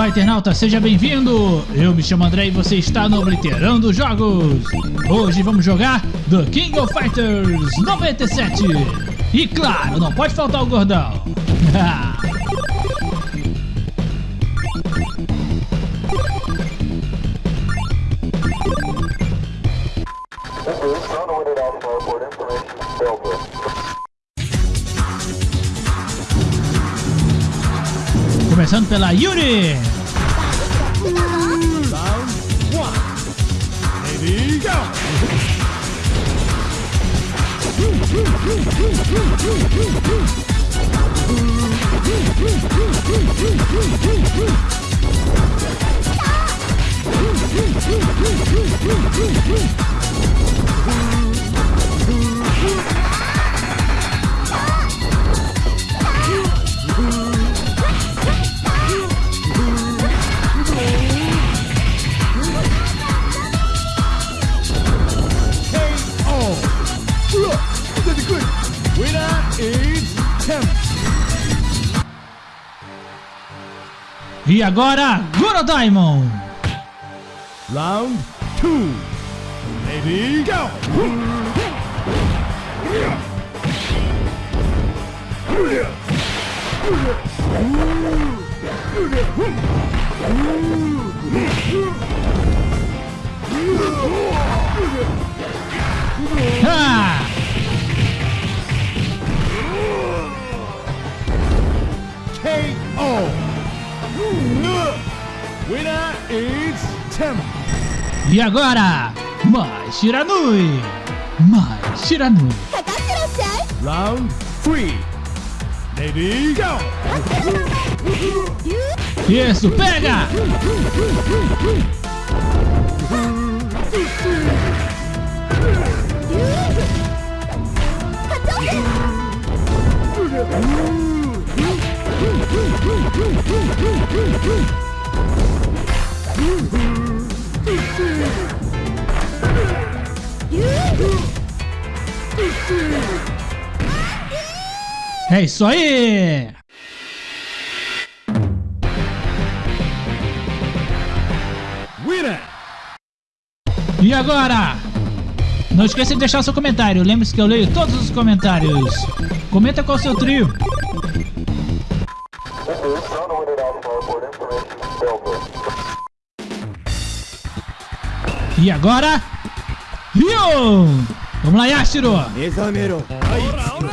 Olá, internauta, seja bem-vindo! Eu me chamo André e você está no Obliterando Jogos! Hoje vamos jogar The King of Fighters 97! E claro, não pode faltar o gordão! pela Yuri! E agora, Goro Diamond! Round 2 Ready, go! E agora, mais Shiranui! Mais Shiranui! Round 3 Lady Go! Isso, pega! É isso aí! Winner! E agora? Não esqueça de deixar seu comentário. Lembre-se que eu leio todos os comentários. Comenta qual é o seu trio. E agora... Rio! Vamos lá, Yashiro! Mezamero! Round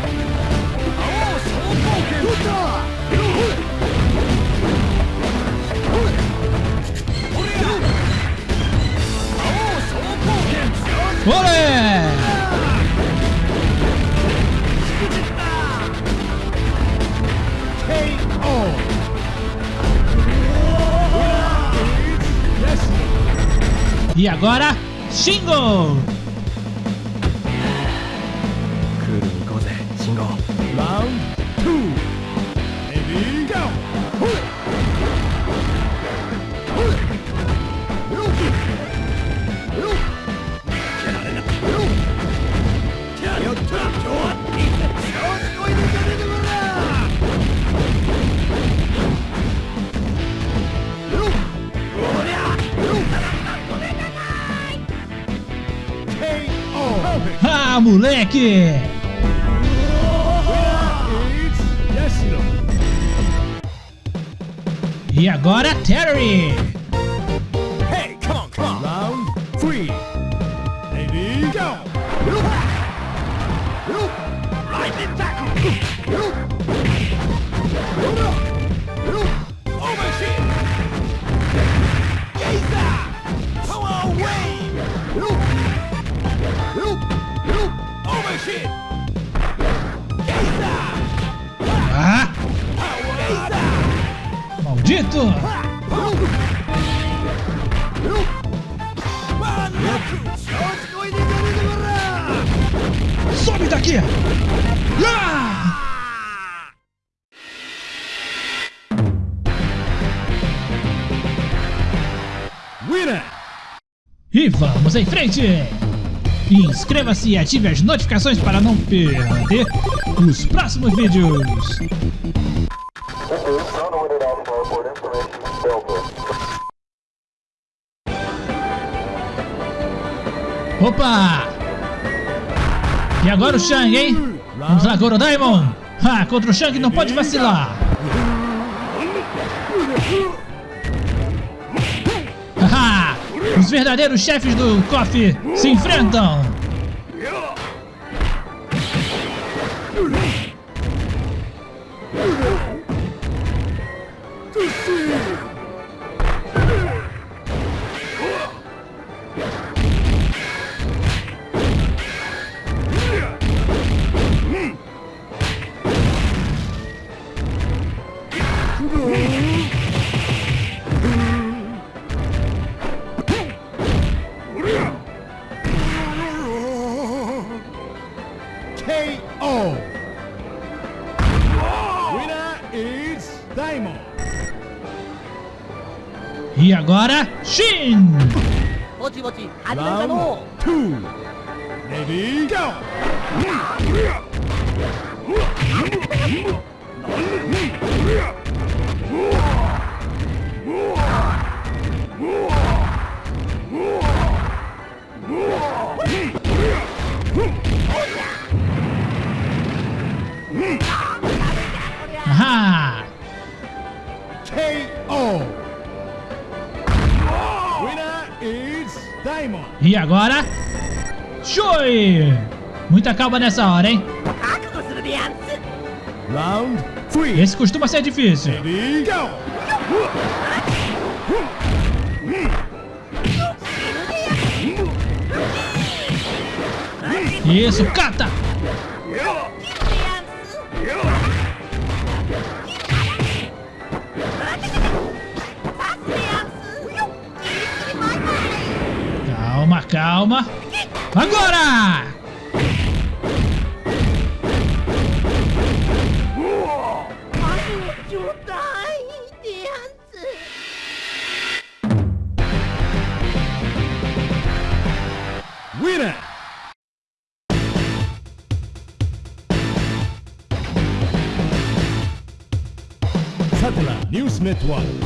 1! Agora, Shingo! Moleque! E agora, Terry! Maldito! Sobe daqui! Ah! Winner! E vamos em frente! Inscreva-se e ative as notificações para não perder os próximos vídeos! Opa! E agora o Shang, hein? Vamos lá, Goro Diamond! Ah, contra o Shang não pode vacilar! Haha! Os verdadeiros chefes do KOF se enfrentam! E agora, Shin! Round two. Ready, go! E agora... Shui! Muita calma nessa hora, hein? Round three. Esse costuma ser difícil. Ready, go! Isso, cata! Calma. Agora! Winner! Satellite News Network.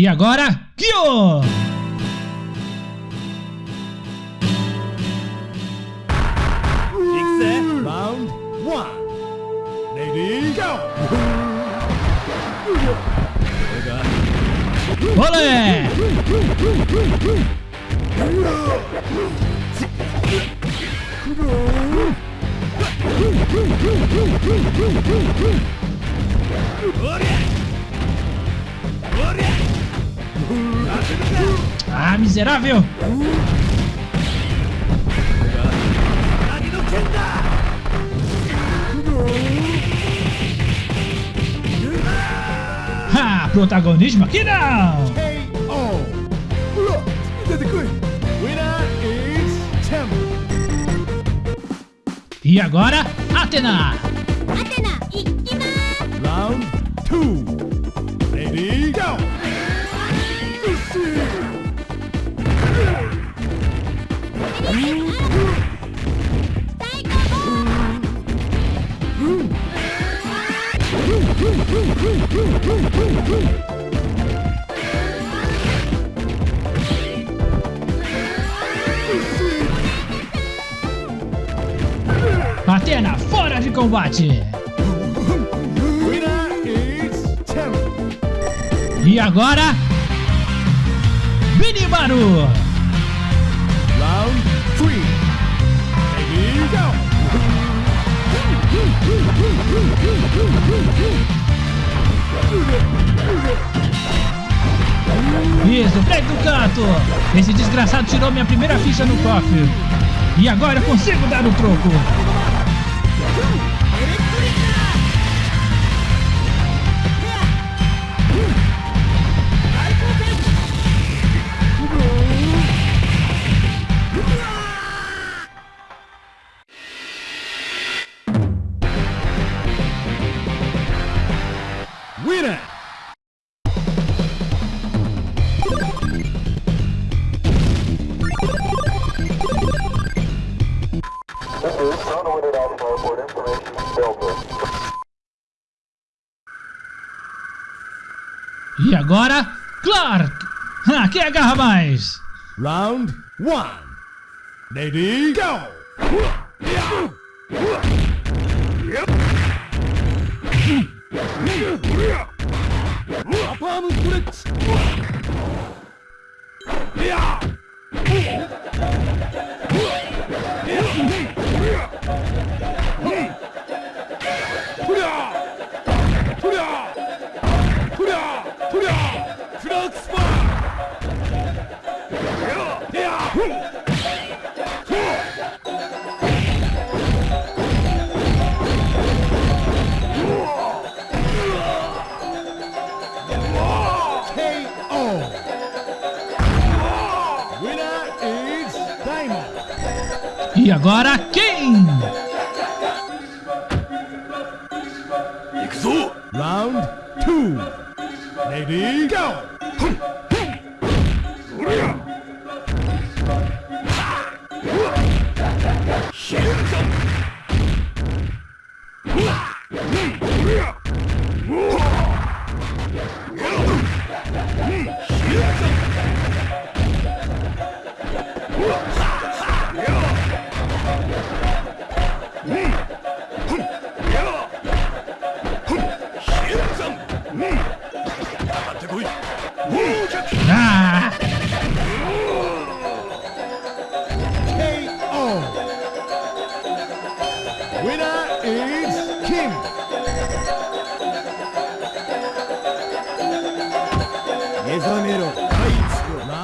'E agora, Kyo! Round one. Ready, go! Olé! Ah, miserável! Ah, protagonismo aqui não! E agora, Atena! Atena, Round 2! Atena fora de combate! E agora, Binimaru! Round three. Ready, go! Isso, sai do canto! Esse desgraçado tirou minha primeira ficha no cofre. E agora eu consigo dar o troco. Agora, Clark! Ah, quem agarra mais? Round one. Ready, go! Palm E agora, quem? Round two. Ready, go!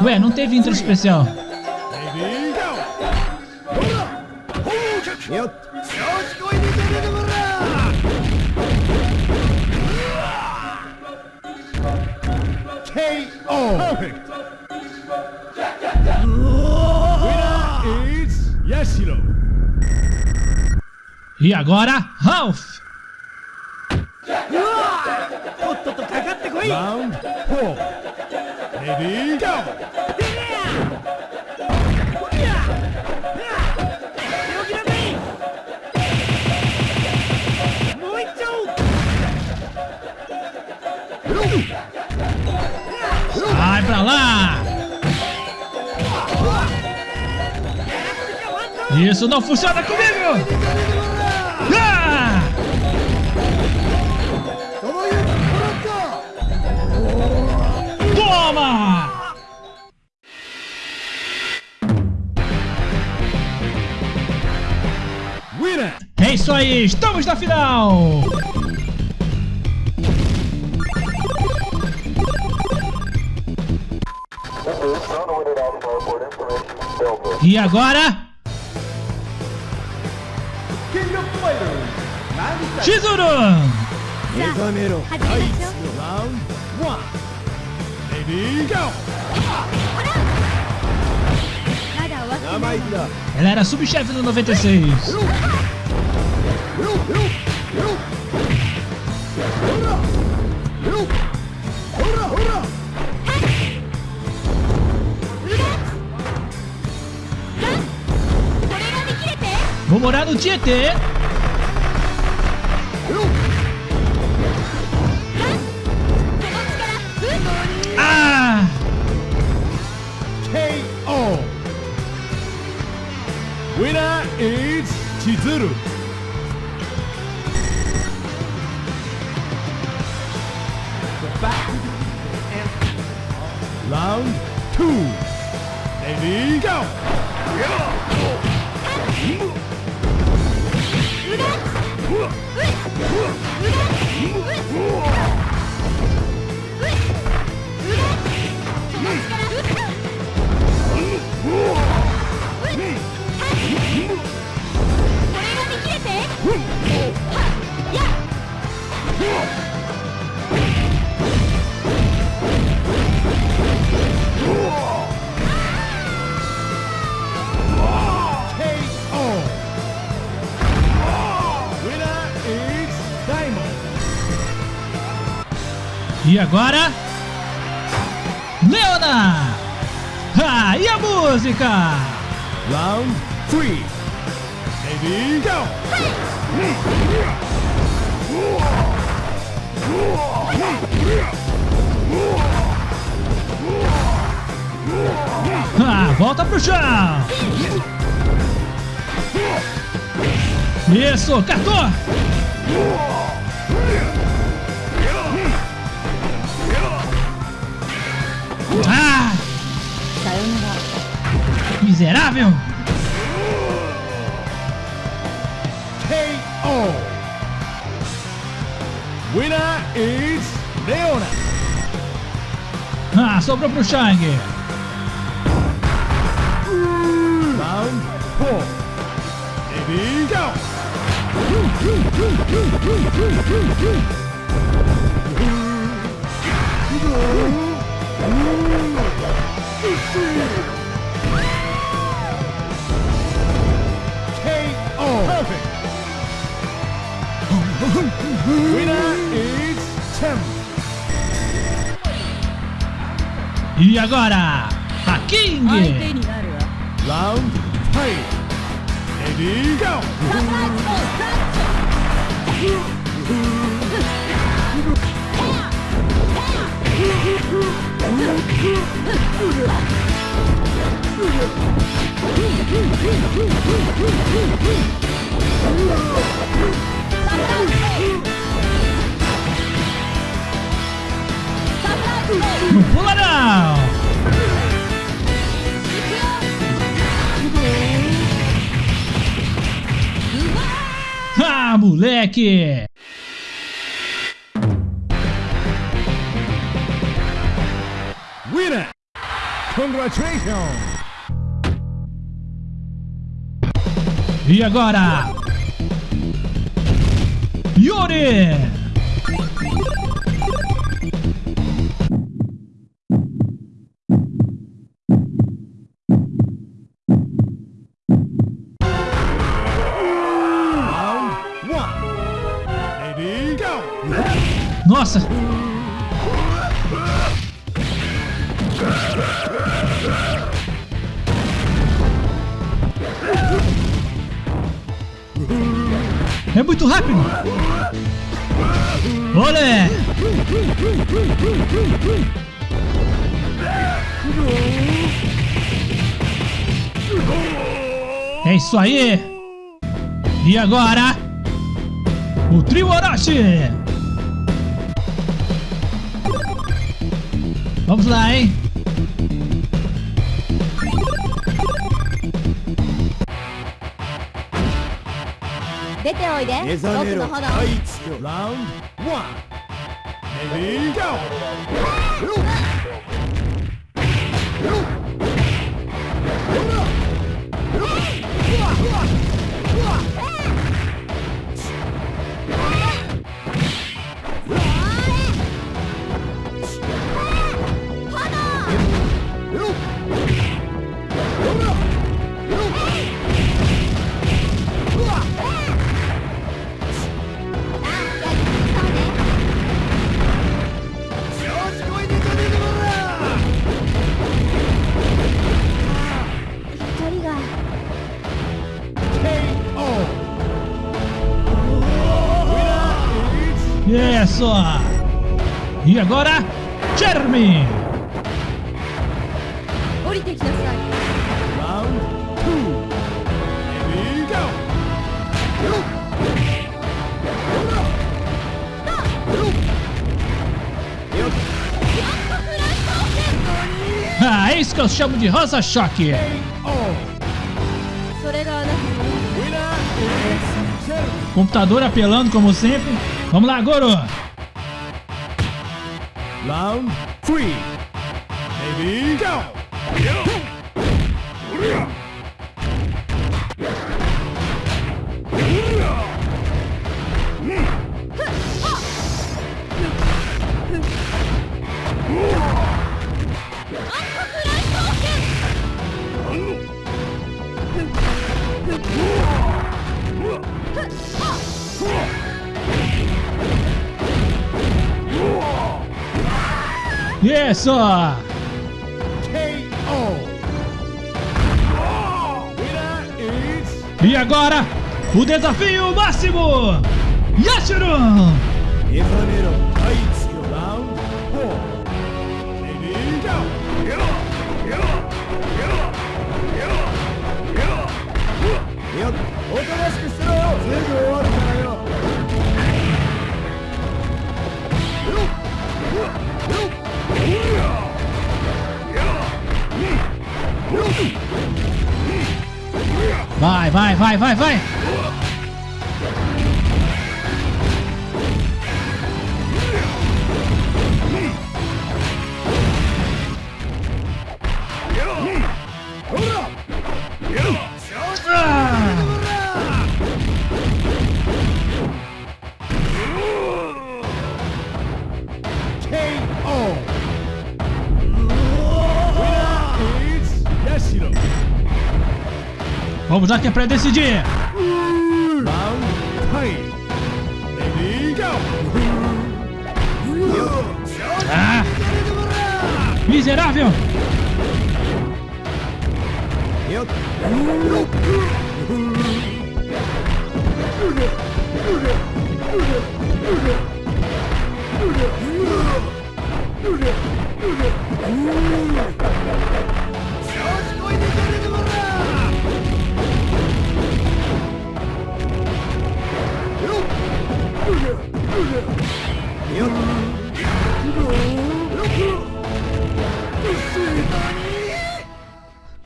Ué, não teve intro especial. KO! Perfect! Winner is Yashiro! E agora, Ralph! Ready, go! Vai pra lá! Isso não funciona comigo! Toma! É isso aí, estamos na final! E agora, Chizuru! Ready, Ela era subchefe no 96. Vou morar no Tietê. Is Chizuru! Round two. Ready, go! こ E agora? Leona! Ah, e a música? Round three. Ready, go. Ah, volta pro chão! Isso, cartou! Ah! Miserável! KO. Winner is Leona. Ah, sobrou pro Shang! Round four. Ready, go. E agora, a King! Round Ready, go! Não pula não! Ah, moleque! Congratulations. E agora? Yuri! Nossa! É muito rápido! Olé! É isso aí! E agora? O trio Orochi! Vamos lá, hein? ておいで。僕の炎。ラウンドレディーゴー É isso! E agora, Jeremy! Ah, é isso que eu chamo de rosa choque. Computador apelando como sempre. Vamos lá, Goro! Round 3. Baby, go! Isso! Is E agora, o desafio máximo! Yashiro! Vai, vai, vai, vai, vai! Vamos já que é pra decidir! Ah! Miserável!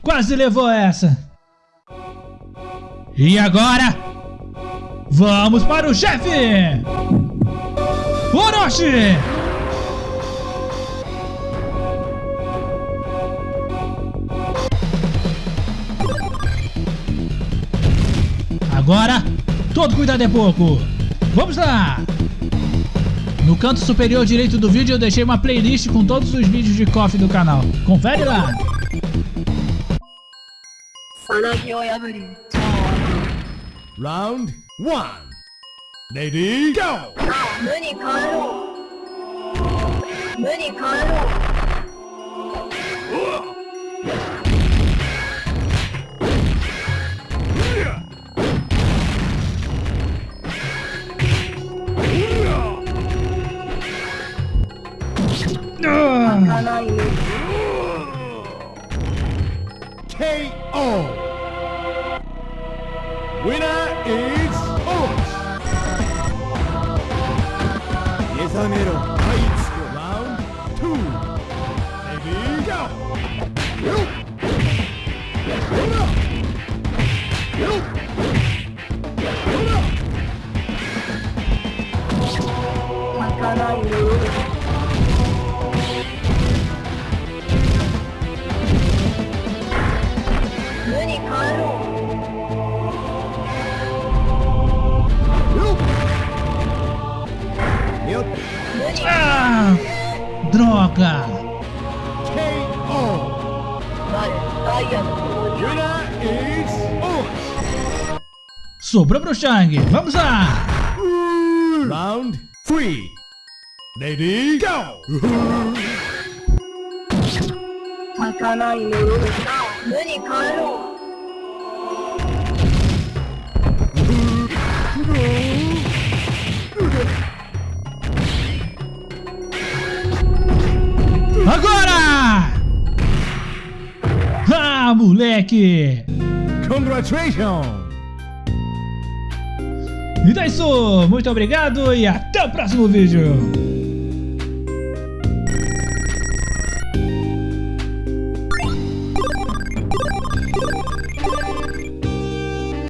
Quase levou essa! E agora? Vamos para o chefe! Orochi! Agora, todo cuidado é pouco. Vamos lá! No canto superior direito do vídeo eu deixei uma playlist com todos os vídeos de coffee do canal. Confere lá! Round 1 Lady Go! Money に帰ろう無に帰ろう Ah! かないね KO. Winner is Orange. Yesamero Aitsuki. Orange. Sobrou pro Shang! Vamos lá! Round three. Ready, go. 泣か Ah, moleque! Congratulations. Então é isso! Muito obrigado e até o próximo vídeo!